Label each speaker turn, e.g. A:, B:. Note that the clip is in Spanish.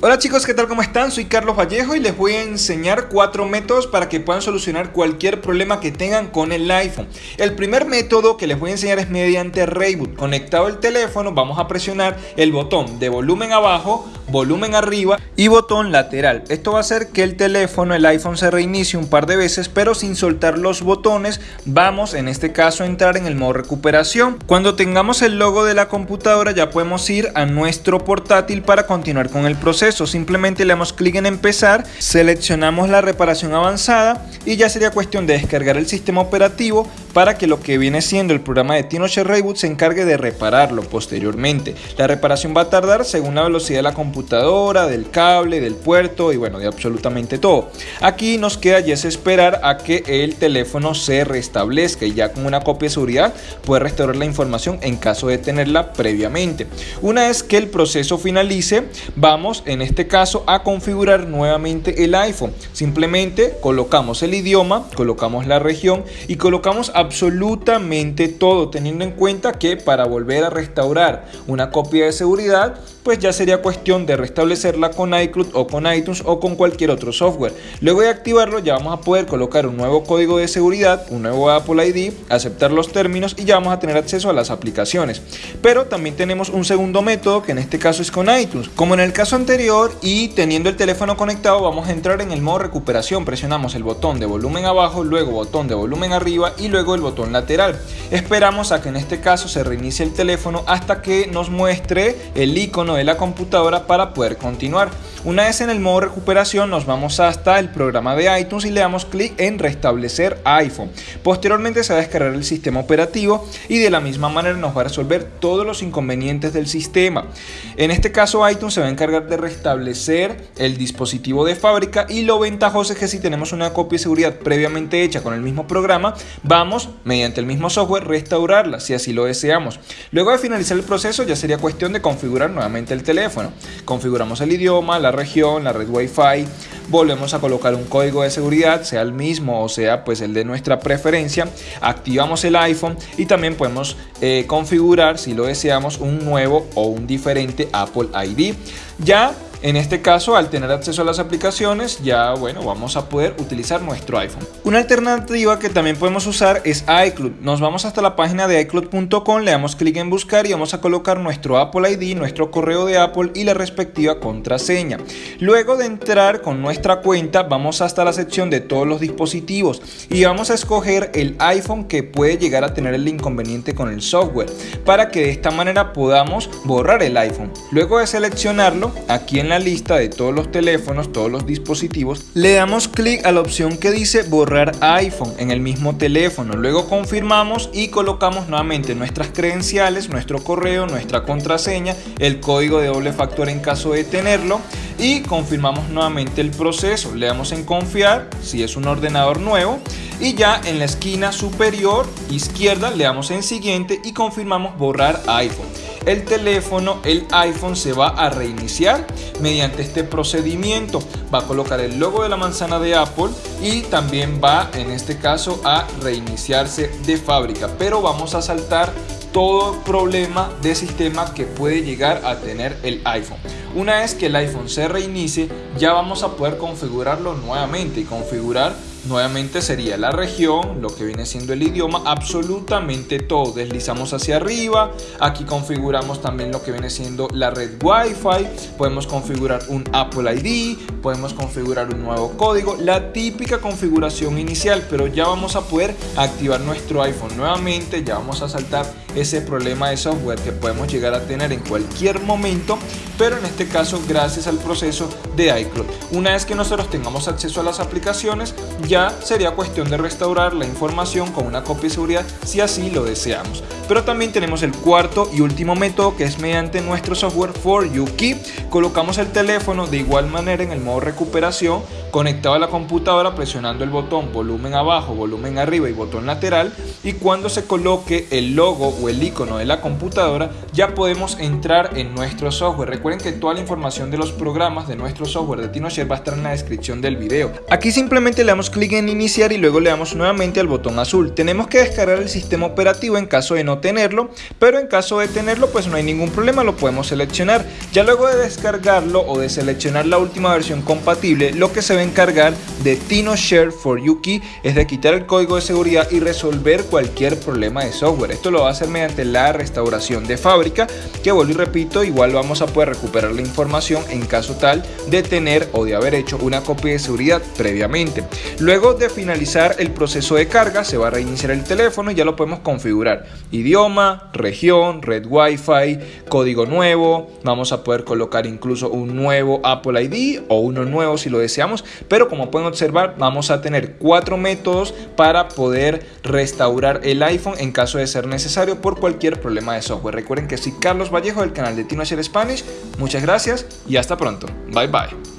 A: Hola chicos, ¿qué tal? ¿Cómo están? Soy Carlos Vallejo y les voy a enseñar cuatro métodos para que puedan solucionar cualquier problema que tengan con el iPhone. El primer método que les voy a enseñar es mediante Reboot. Conectado el teléfono, vamos a presionar el botón de volumen abajo, volumen arriba y botón lateral. Esto va a hacer que el teléfono, el iPhone se reinicie un par de veces, pero sin soltar los botones. Vamos en este caso a entrar en el modo recuperación. Cuando tengamos el logo de la computadora ya podemos ir a nuestro portátil para continuar con el proceso simplemente le damos clic en empezar, seleccionamos la reparación avanzada y ya sería cuestión de descargar el sistema operativo para que lo que viene siendo el programa de TinoShare Reboot se encargue de repararlo posteriormente. La reparación va a tardar según la velocidad de la computadora, del cable, del puerto y bueno, de absolutamente todo. Aquí nos queda ya es esperar a que el teléfono se restablezca y ya con una copia de seguridad puede restaurar la información en caso de tenerla previamente. Una vez que el proceso finalice, vamos en este caso a configurar nuevamente el iPhone. Simplemente colocamos el idioma, colocamos la región y colocamos absolutamente todo, teniendo en cuenta que para volver a restaurar una copia de seguridad, pues ya sería cuestión de restablecerla con iCloud o con iTunes o con cualquier otro software. Luego de activarlo ya vamos a poder colocar un nuevo código de seguridad, un nuevo Apple ID, aceptar los términos y ya vamos a tener acceso a las aplicaciones. Pero también tenemos un segundo método que en este caso es con iTunes. Como en el caso anterior y teniendo el teléfono conectado vamos a entrar en el modo recuperación, presionamos el botón de volumen abajo, luego botón de volumen arriba y luego el botón lateral. Esperamos a que en este caso se reinicie el teléfono hasta que nos muestre el icono de la computadora para poder continuar. Una vez en el modo recuperación nos vamos hasta el programa de iTunes y le damos clic en restablecer iPhone. Posteriormente se va a descargar el sistema operativo y de la misma manera nos va a resolver todos los inconvenientes del sistema. En este caso iTunes se va a encargar de restablecer el dispositivo de fábrica y lo ventajoso es que si tenemos una copia de seguridad previamente hecha con el mismo programa, vamos mediante el mismo software restaurarla si así lo deseamos. Luego de finalizar el proceso ya sería cuestión de configurar nuevamente el teléfono. Configuramos el idioma, la región, la red Wi-Fi, volvemos a colocar un código de seguridad, sea el mismo o sea pues el de nuestra preferencia, activamos el iPhone y también podemos eh, configurar si lo deseamos un nuevo o un diferente Apple ID. Ya en este caso, al tener acceso a las aplicaciones, ya bueno, vamos a poder utilizar nuestro iPhone. Una alternativa que también podemos usar es iCloud. Nos vamos hasta la página de iCloud.com, le damos clic en buscar y vamos a colocar nuestro Apple ID, nuestro correo de Apple y la respectiva contraseña. Luego de entrar con nuestra cuenta, vamos hasta la sección de todos los dispositivos y vamos a escoger el iPhone que puede llegar a tener el inconveniente con el software para que de esta manera podamos borrar el iPhone. Luego de seleccionarlo, aquí en la lista de todos los teléfonos, todos los dispositivos, le damos clic a la opción que dice borrar iPhone en el mismo teléfono. Luego confirmamos y colocamos nuevamente nuestras credenciales, nuestro correo, nuestra contraseña, el código de doble factor en caso de tenerlo y confirmamos nuevamente el proceso. Le damos en confiar si es un ordenador nuevo y ya en la esquina superior izquierda le damos en siguiente y confirmamos borrar iPhone. El teléfono, el iPhone se va a reiniciar mediante este procedimiento. Va a colocar el logo de la manzana de Apple y también va en este caso a reiniciarse de fábrica. Pero vamos a saltar todo problema de sistema que puede llegar a tener el iPhone. Una vez que el iPhone se reinicie, ya vamos a poder configurarlo nuevamente y configurar Nuevamente sería la región, lo que viene siendo el idioma, absolutamente todo. Deslizamos hacia arriba, aquí configuramos también lo que viene siendo la red Wi-Fi, podemos configurar un Apple ID, podemos configurar un nuevo código, la típica configuración inicial, pero ya vamos a poder activar nuestro iPhone nuevamente, ya vamos a saltar ese problema de software que podemos llegar a tener en cualquier momento, pero en este caso gracias al proceso de iCloud. Una vez que nosotros tengamos acceso a las aplicaciones, ya sería cuestión de restaurar la información con una copia de seguridad si así lo deseamos. Pero también tenemos el cuarto y último método que es mediante nuestro software For You Key. Colocamos el teléfono de igual manera en el modo recuperación conectado a la computadora presionando el botón volumen abajo, volumen arriba y botón lateral y cuando se coloque el logo o el icono de la computadora ya podemos entrar en nuestro software. Recuerden que toda la información de los programas de nuestro software de TinoShare va a estar en la descripción del video. Aquí simplemente le damos clic en iniciar y luego le damos nuevamente al botón azul. Tenemos que descargar el sistema operativo en caso de no tenerlo, pero en caso de tenerlo pues no hay ningún problema, lo podemos seleccionar. Ya luego de descargarlo o de seleccionar la última versión compatible, lo que se va a encargar de TinoShare for Yuki es de quitar el código de seguridad y resolver cualquier problema de software. Esto lo va a hacer mediante la restauración de fábrica, que vuelvo y repito, igual vamos a poder recuperar la información en caso tal de tener o de haber hecho una copia de seguridad previamente. Luego de finalizar el proceso de carga, se va a reiniciar el teléfono y ya lo podemos configurar. Idioma, región, red Wi-Fi, código nuevo, vamos a poder colocar incluso un nuevo Apple ID o uno nuevo si lo deseamos, pero como pueden observar vamos a tener cuatro métodos para poder restaurar el iPhone en caso de ser necesario por cualquier problema de software. Recuerden que soy Carlos Vallejo del canal de Tino Spanish, muchas gracias y hasta pronto, bye bye.